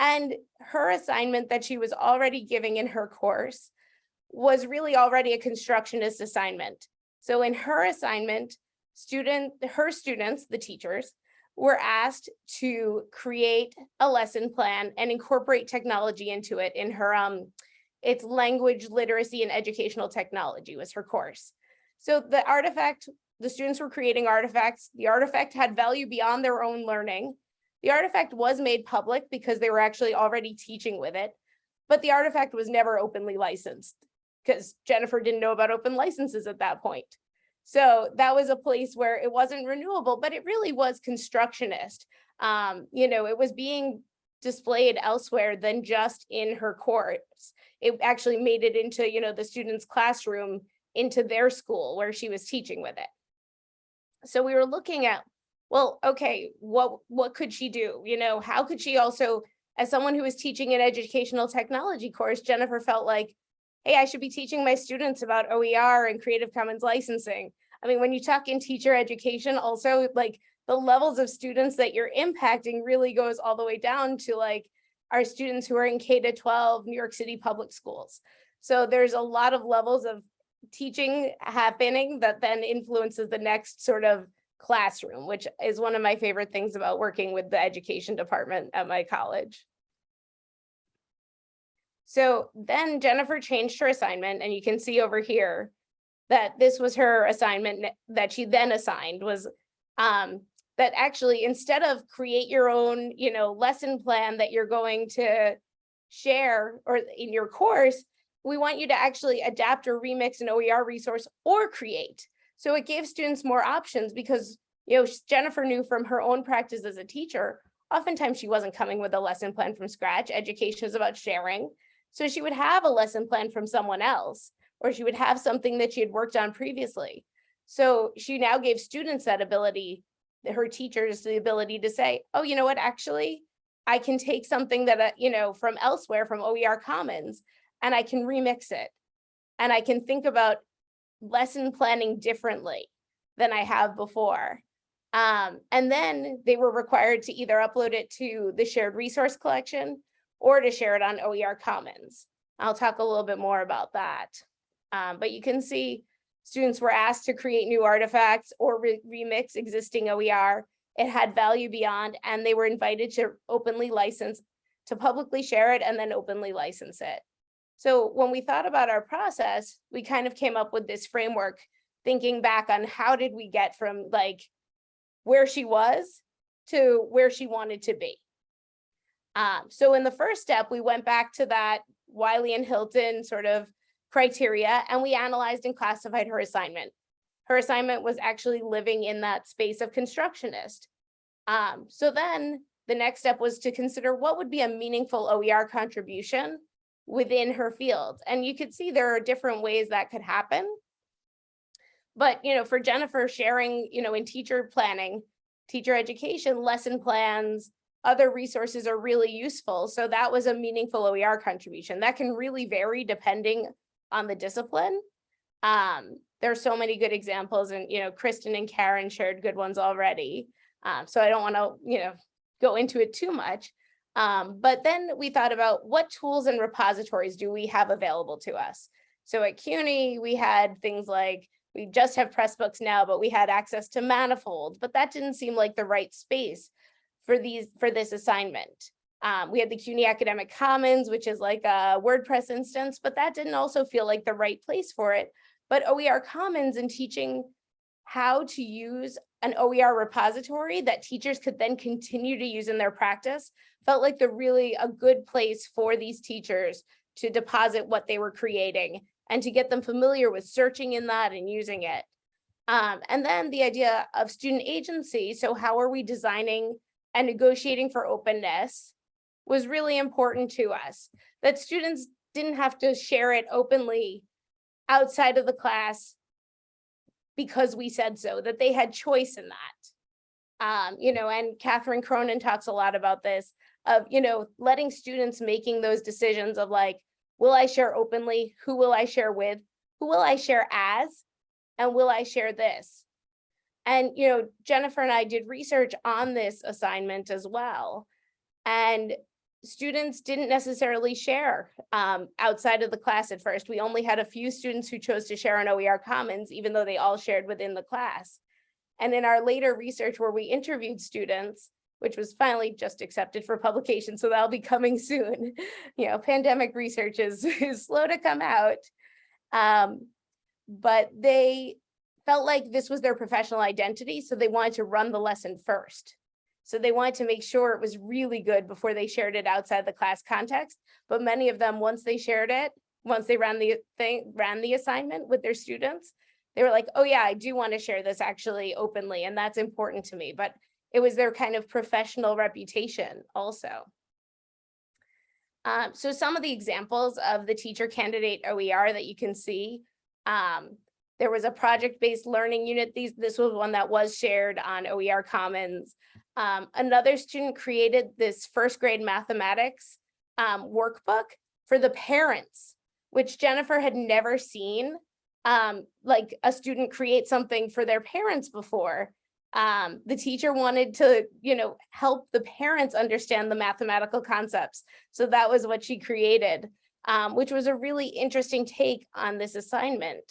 And her assignment that she was already giving in her course was really already a constructionist assignment. So in her assignment, student, her students, the teachers, were asked to create a lesson plan and incorporate technology into it in her, um, it's language literacy and educational technology was her course. So the artifact, the students were creating artifacts. The artifact had value beyond their own learning. The artifact was made public because they were actually already teaching with it, but the artifact was never openly licensed because Jennifer didn't know about open licenses at that point. So that was a place where it wasn't renewable, but it really was constructionist. Um, you know, it was being displayed elsewhere than just in her course. It actually made it into, you know, the student's classroom into their school where she was teaching with it. So we were looking at, well, okay, what, what could she do? You know, how could she also, as someone who was teaching an educational technology course, Jennifer felt like, hey, I should be teaching my students about OER and Creative Commons licensing. I mean, when you talk in teacher education, also like the levels of students that you're impacting really goes all the way down to like, our students who are in K to 12 New York City public schools. So there's a lot of levels of teaching happening that then influences the next sort of classroom, which is one of my favorite things about working with the education department at my college. So then Jennifer changed her assignment and you can see over here that this was her assignment that she then assigned was um, that actually instead of create your own, you know, lesson plan that you're going to share or in your course, we want you to actually adapt or remix an OER resource or create. So it gave students more options because, you know, Jennifer knew from her own practice as a teacher, oftentimes she wasn't coming with a lesson plan from scratch. Education is about sharing. So she would have a lesson plan from someone else, or she would have something that she had worked on previously. So she now gave students that ability, her teachers the ability to say, oh, you know what, actually, I can take something that, you know, from elsewhere, from OER Commons, and I can remix it. And I can think about lesson planning differently than I have before. Um, and then they were required to either upload it to the shared resource collection or to share it on OER Commons. I'll talk a little bit more about that. Um, but you can see students were asked to create new artifacts or re- remix existing OER. It had value beyond, and they were invited to openly license, to publicly share it and then openly license it. So when we thought about our process, we kind of came up with this framework, thinking back on how did we get from like where she was to where she wanted to be. Um, so in the first step, we went back to that Wiley and Hilton sort of criteria and we analyzed and classified her assignment. Her assignment was actually living in that space of constructionist. Um, so then the next step was to consider what would be a meaningful OER contribution within her field. And you could see there are different ways that could happen. But, you know, for Jennifer sharing, you know, in teacher planning, teacher education, lesson plans, other resources are really useful. So that was a meaningful OER contribution. That can really vary depending on the discipline. Um, there are so many good examples and, you know, Kristen and Karen shared good ones already. Um, so I don't want to, you know, go into it too much. Um, but then we thought about what tools and repositories do we have available to us? So at CUNY, we had things like, we just have Pressbooks now, but we had access to Manifold, but that didn't seem like the right space for these, for this assignment. Um, we had the CUNY Academic Commons, which is like a WordPress instance, but that didn't also feel like the right place for it. But OER Commons and teaching how to use an OER repository that teachers could then continue to use in their practice felt like the really a good place for these teachers to deposit what they were creating and to get them familiar with searching in that and using it. Um, and then the idea of student agency. So how are we designing and negotiating for openness was really important to us. That students didn't have to share it openly outside of the class because we said so, that they had choice in that. Um, you know, and Catherine Cronin talks a lot about this of, you know, letting students making those decisions of like, will I share openly? Who will I share with? Who will I share as? And will I share this? And, you know, Jennifer and I did research on this assignment as well. And students didn't necessarily share um, outside of the class at first. We only had a few students who chose to share on OER Commons, even though they all shared within the class. And in our later research where we interviewed students, which was finally just accepted for publication, so that'll be coming soon. You know, pandemic research is, is slow to come out. Um, but they felt like this was their professional identity, so they wanted to run the lesson first. So they wanted to make sure it was really good before they shared it outside the class context. But many of them, once they shared it, once they ran the thing, ran the assignment with their students, they were like, oh yeah, I do want to share this actually openly, and that's important to me. But it was their kind of professional reputation also. Um, so some of the examples of the teacher candidate OER that you can see, um, there was a project-based learning unit. These, this was one that was shared on OER Commons. Um, another student created this first grade mathematics um, workbook for the parents, which Jennifer had never seen um, like a student create something for their parents before. Um, the teacher wanted to, you know, help the parents understand the mathematical concepts. So that was what she created, um, which was a really interesting take on this assignment.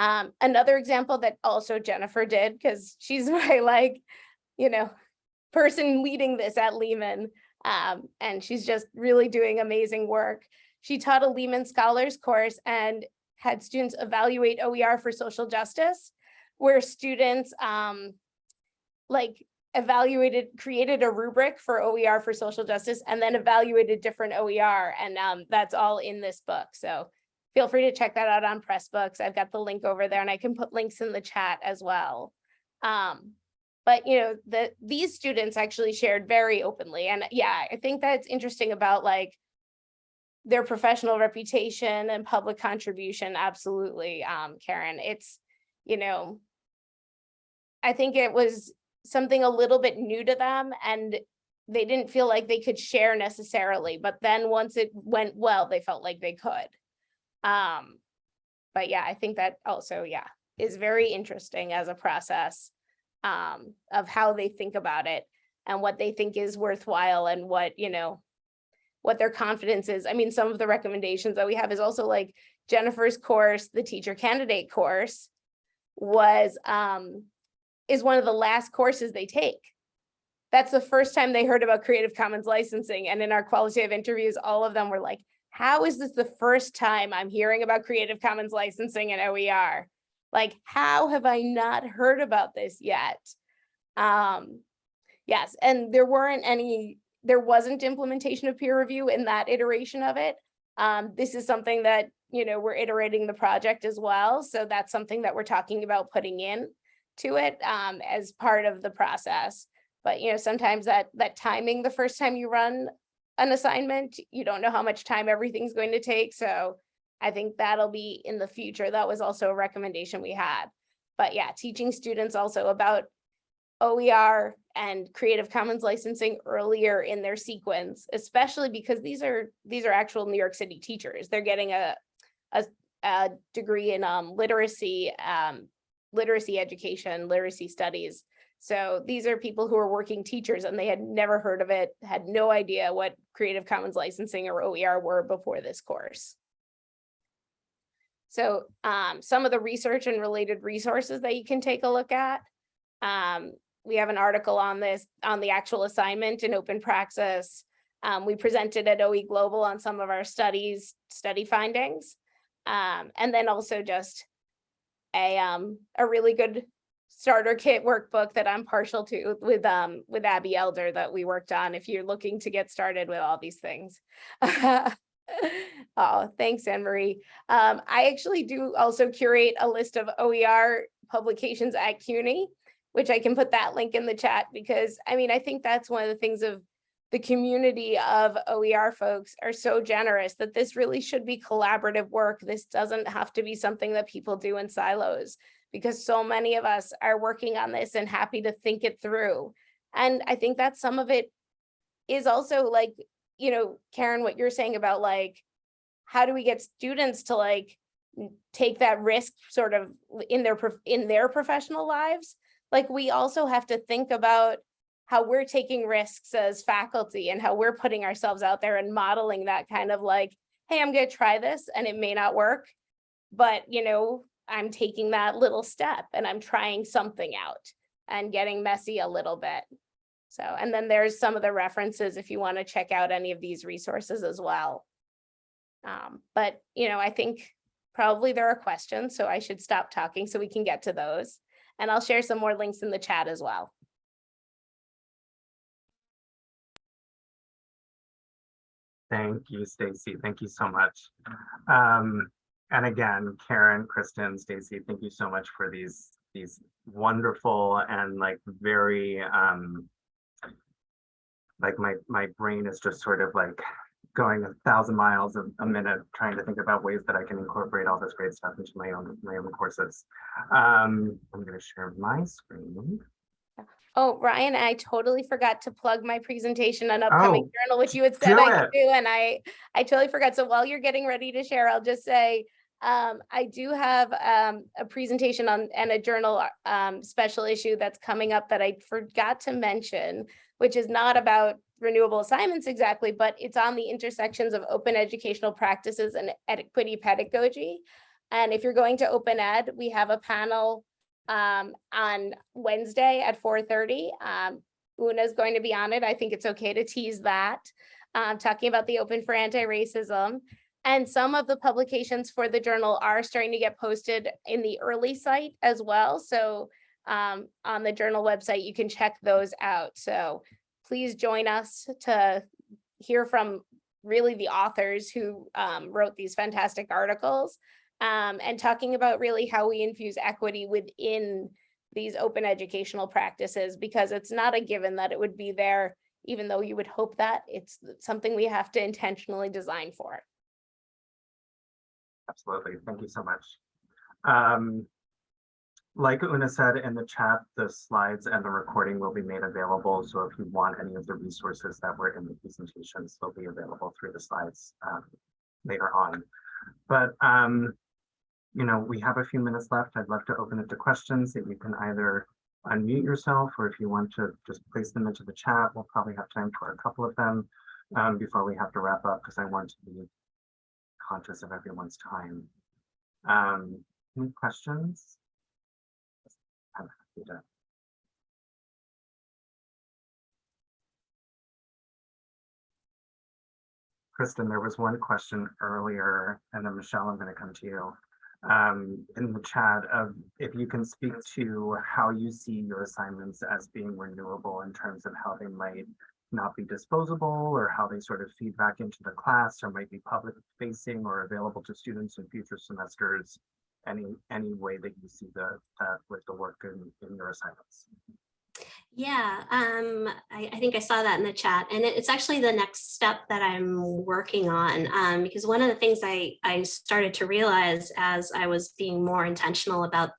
Um, another example that also Jennifer did, because she's my like, you know, person leading this at Lehman. Um, and she's just really doing amazing work. She taught a Lehman Scholars course and had students evaluate OER for social justice, where students um, like evaluated, created a rubric for OER for social justice and then evaluated different OER. And um, that's all in this book. So feel free to check that out on Pressbooks. I've got the link over there and I can put links in the chat as well. Um, but you know, the these students actually shared very openly. And yeah, I think that's interesting about like their professional reputation and public contribution. Absolutely, um, Karen. It's, you know, I think it was something a little bit new to them and they didn't feel like they could share necessarily, but then once it went well, they felt like they could. Um, but yeah, I think that also, yeah, is very interesting as a process um, of how they think about it and what they think is worthwhile and what, you know, what their confidence is. I mean, some of the recommendations that we have is also like Jennifer's course, the teacher candidate course was, um, is one of the last courses they take. That's the first time they heard about Creative Commons licensing. And in our qualitative interviews, all of them were like, how is this the first time I'm hearing about Creative Commons licensing and OER? Like, how have I not heard about this yet? Um, yes, and there weren't any, there wasn't implementation of peer review in that iteration of it. Um, this is something that, you know, we're iterating the project as well. So that's something that we're talking about putting in to it um, as part of the process. But, you know, sometimes that that timing the first time you run an assignment, you don't know how much time everything's going to take. So I think that'll be in the future. That was also a recommendation we had. But yeah, teaching students also about OER and Creative Commons licensing earlier in their sequence, especially because these are these are actual New York City teachers. They're getting a a, a degree in um, literacy, um, literacy education, literacy studies. So these are people who are working teachers and they had never heard of it, had no idea what Creative Commons licensing or OER were before this course. So um, some of the research and related resources that you can take a look at. Um, we have an article on this, on the actual assignment in open praxis. Um, we presented at OE Global on some of our studies, study findings. Um, and then also just a, um, a really good starter kit workbook that I'm partial to with um with Abbey Elder that we worked on if you're looking to get started with all these things. oh, thanks, Anne Marie. Um, I actually do also curate a list of OER publications at CUNY, which I can put that link in the chat because I mean, I think that's one of the things of the community of OER folks are so generous that this really should be collaborative work. This doesn't have to be something that people do in silos because so many of us are working on this and happy to think it through. And I think that some of it is also like, you know, Karen, what you're saying about like, how do we get students to like take that risk sort of in their in their professional lives? Like we also have to think about how we're taking risks as faculty and how we're putting ourselves out there and modeling that kind of like, hey, I'm going to try this and it may not work, but you know, I'm taking that little step and I'm trying something out and getting messy a little bit. So, and then there's some of the references if you want to check out any of these resources as well. Um, but, you know, I think probably there are questions, so I should stop talking so we can get to those. And I'll share some more links in the chat as well. Thank you, Stacy. Thank you so much. Um, and again, Karen, Kristen, Stacy, thank you so much for these these wonderful and like very um like my my brain is just sort of like going a thousand miles a, a minute trying to think about ways that I can incorporate all this great stuff into my own my own courses. Um, I'm going to share my screen. Oh, Ryan, I totally forgot to plug my presentation on upcoming Oh, journal, which you had said I could do, and I, I totally forgot. So while you're getting ready to share, I'll just say, Um, I do have um, a presentation on and a journal um, special issue that's coming up that I forgot to mention, which is not about renewable assignments exactly, but it's on the intersections of open educational practices and equity pedagogy. And if you're going to open ed, we have a panel um, on Wednesday at 4:30. Um, Una's going to be on it. I think it's okay to tease that. Um, talking about the Open for Anti-Racism. And some of the publications for the journal are starting to get posted in the early site as well. So um, on the journal website, you can check those out. So please join us to hear from really the authors who um, wrote these fantastic articles um, and talking about really how we infuse equity within these open educational practices, because it's not a given that it would be there, even though you would hope that it's something we have to intentionally design for. Absolutely. Thank you so much. Um, like Una said in the chat, the slides and the recording will be made available. So if you want any of the resources that were in the presentations, they'll be available through the slides um, later on. But um, you know, we have a few minutes left. I'd love to open it to questions that you can either unmute yourself or if you want to just place them into the chat, we'll probably have time for a couple of them um, before we have to wrap up because I want to be conscious of everyone's time. Um, any questions? I'm happy to. Kristen, there was one question earlier, and then Michelle, I'm going to come to you. Um, in the chat of if you can speak to how you see your assignments as being renewable in terms of how they might not be disposable or how they sort of feed back into the class or might be public facing or available to students in future semesters. Any any way that you see the that with the work in, in your assignments. Yeah, um, I, I think I saw that in the chat and it- it's actually the next step that I'm working on um, because one of the things I, I started to realize as I was being more intentional about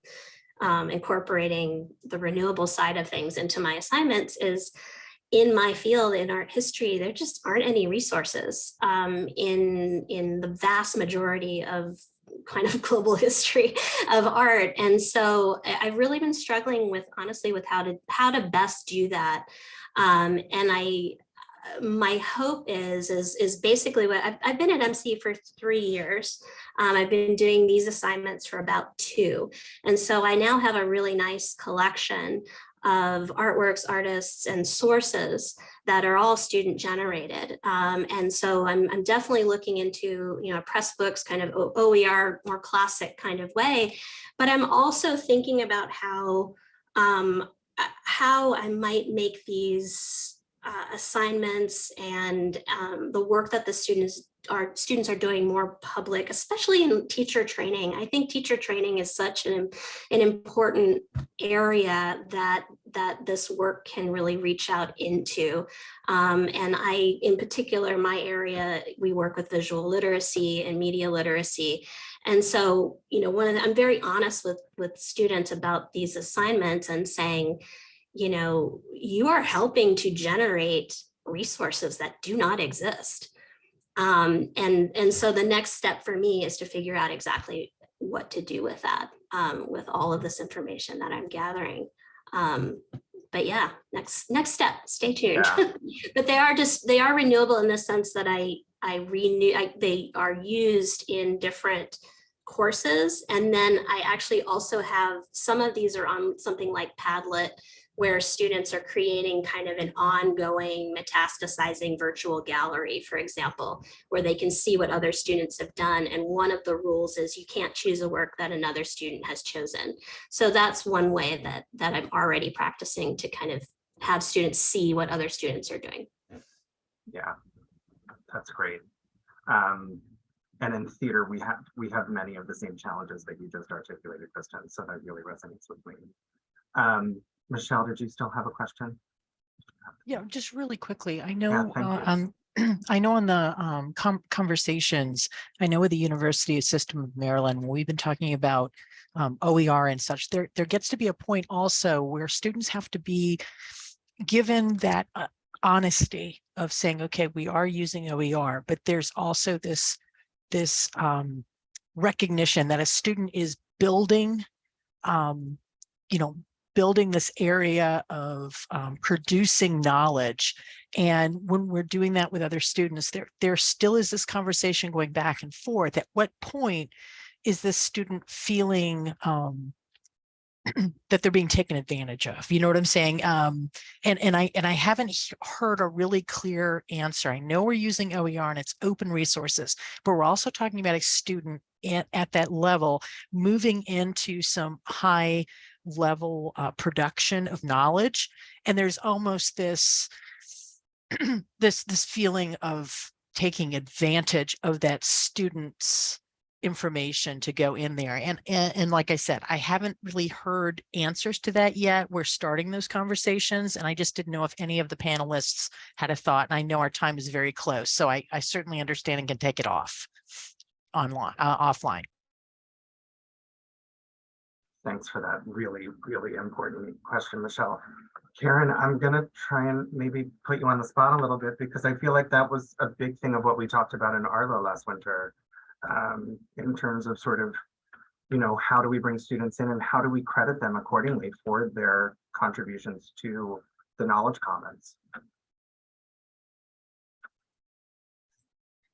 um, incorporating the renewable side of things into my assignments is in my field in art history, there just aren't any resources um, in, in the vast majority of kind of global history of art. And so I've really been struggling with honestly with how to how to best do that. Um, and I my hope is is is basically what I've, I've been at MC for three years. Um, I've been doing these assignments for about two. And so I now have a really nice collection of artworks, artists, and sources that are all student generated. Um, and so I'm, I'm definitely looking into, you know, Pressbooks kind of OER, more classic kind of way. But I'm also thinking about how, um, uh, how I might make these uh, assignments and um, the work that the students our students are doing more public, especially in teacher training. I think teacher training is such an, an important area that that this work can really reach out into. Um, and I, in particular, my area, we work with visual literacy and media literacy. And so, you know, one of the, I'm very honest with, with students about these assignments and saying, you know, you are helping to generate resources that do not exist. Um, and, and so the next step for me is to figure out exactly what to do with that, um, with all of this information that I'm gathering. Um, but yeah, next next step, stay tuned. Yeah. but they are just they are renewable in the sense that I I renew I, they are used in different courses. And then I actually also have some of these are on something like Padlet where students are creating kind of an ongoing metastasizing virtual gallery, for example, where they can see what other students have done. And one of the rules is you can't choose a work that another student has chosen. So that's one way that, that I'm already practicing to kind of have students see what other students are doing. Yeah, that's great. Um, and in theater, we have we have many of the same challenges that you just articulated, Kristen. So that really resonates with me. Um, Michelle, did you still have a question? Yeah, just really quickly, I know, thank uh, um, I know on the um, com- conversations, I know with the University System of Maryland, we've been talking about um, OER and such, there, there gets to be a point also where students have to be given that uh, honesty of saying, okay, we are using OER, but there's also this, this um, recognition that a student is building, um, you know, building this area of um, producing knowledge. And when we're doing that with other students, there, there still is this conversation going back and forth. At what point is this student feeling um, that they're being taken advantage of? You know what I'm saying? Um, and, and I, and I haven't he- heard a really clear answer. I know we're using OER and it's open resources, but we're also talking about a student at, at that level moving into some high level uh, production of knowledge. And there's almost this, this, this feeling of taking advantage of that student's information to go in there. And, and, and like I said, I haven't really heard answers to that yet. We're starting those conversations and I just didn't know if any of the panelists had a thought. And I know our time is very close, so I, I certainly understand and can take it off online, uh, offline. Thanks for that really, really important question, Michelle. Karen, I'm gonna try and maybe put you on the spot a little bit because I feel like that was a big thing of what we talked about in Arlo last winter. Um, in terms of sort of, you know, how do we bring students in and how do we credit them accordingly for their contributions to the knowledge commons?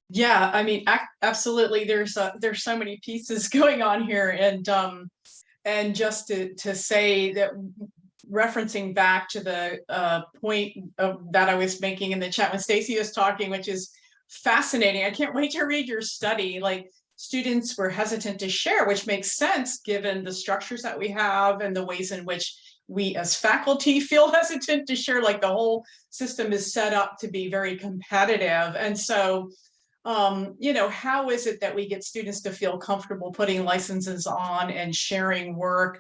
Yeah, I mean, absolutely. There's uh, there's so many pieces going on here, and um, and just to to say that referencing back to the uh point of, that I was making in the chat when Stacy was talking, which is fascinating. I can't wait to read your study. Like students were hesitant to share, which makes sense given the structures that we have and the ways in which we as faculty feel hesitant to share. Like the whole system is set up to be very competitive, and so um, you know, how is it that we get students to feel comfortable putting licenses on and sharing work?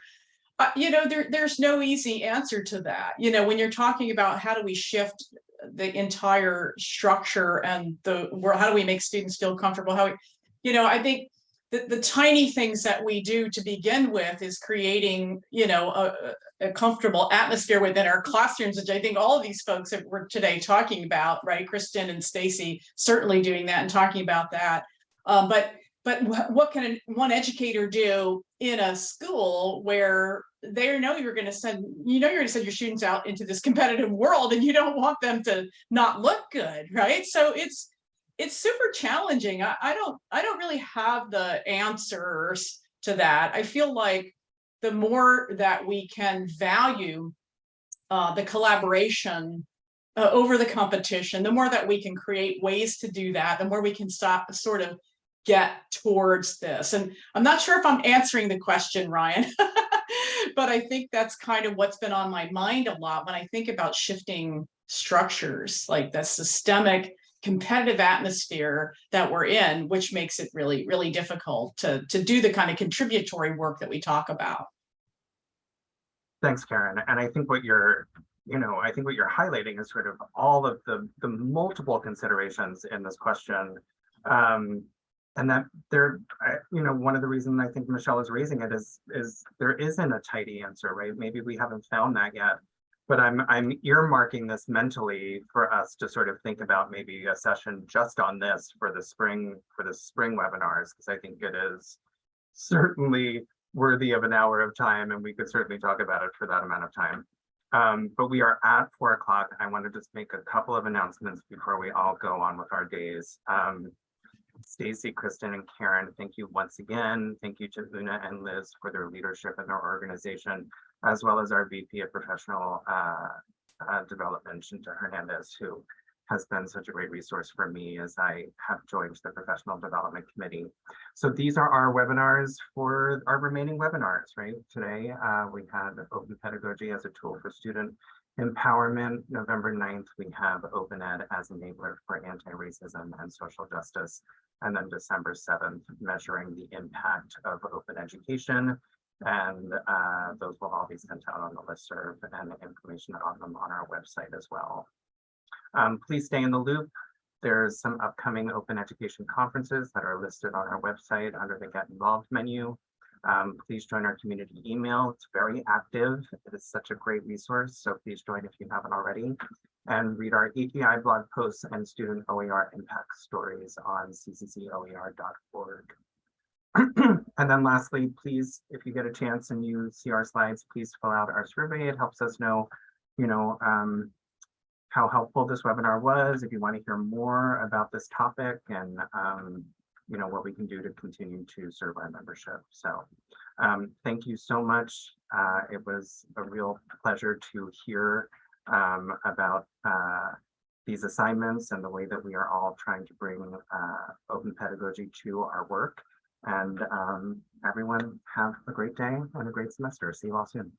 Uh, you know, there, there's no easy answer to that. You know, when you're talking about how do we shift the entire structure and the world, how do we make students feel comfortable? How, we, you know, I think the, the tiny things that we do to begin with is creating, you know, a, a comfortable atmosphere within our classrooms, which I think all of these folks that we're today talking about, right? Kristen and Stacy certainly doing that and talking about that. Um, but but what can one educator do in a school where they know you're going to send, you know, you're going to send your students out into this competitive world and you don't want them to not look good, right? So it's it's super challenging. I, I don't I don't really have the answers to that. I feel like the more that we can value uh, the collaboration uh, over the competition, the more that we can create ways to do that, the more we can stop sort of get towards this. And I'm not sure if I'm answering the question, Ryan, but I think that's kind of what's been on my mind a lot when I think about shifting structures, like the systemic competitive atmosphere that we're in, which makes it really, really difficult to, to do the kind of contributory work that we talk about. Thanks, Karen. And I think what you're, you know, I think what you're highlighting is sort of all of the, the multiple considerations in this question. Um, and that there, you know, one of the reasons I think Michelle is raising it is, is there isn't a tidy answer, right? Maybe we haven't found that yet. But I'm, I'm earmarking this mentally for us to sort of think about maybe a session just on this for the spring, for the spring webinars, because I think it is certainly worthy of an hour of time and we could certainly talk about it for that amount of time. Um, but we are at four o'clock. I want to just make a couple of announcements before we all go on with our days. Um, Stacy, Kristen, and Karen, thank you once again. Thank you to Una and Liz for their leadership in their organization, as well as our VP of Professional uh, uh, Development, Shinta Hernandez, who has been such a great resource for me as I have joined the Professional Development Committee. So these are our webinars for our remaining webinars, right? Today, uh, we had open pedagogy as a tool for student empowerment. November 9th, we have open ed as enabler for anti-racism and social justice. And then December 7th, measuring the impact of open education. And uh, those will all be sent out on the listserv and information on them on our website as well. Um, please stay in the loop. There's some upcoming open education conferences that are listed on our website under the Get Involved menu. Um, please join our community email. It's very active. It is such a great resource. So please join if you haven't already. And read our API blog posts and student OER impact stories on cccoer.org. And then lastly, please, if you get a chance and you see our slides, please fill out our survey. It helps us know, you know, um, how helpful this webinar was, if you want to hear more about this topic and, um, you know, what we can do to continue to serve our membership. So um, thank you so much. Uh, it was a real pleasure to hear um, about uh, these assignments and the way that we are all trying to bring uh, open pedagogy to our work. And um, everyone have a great day and a great semester. See you all soon.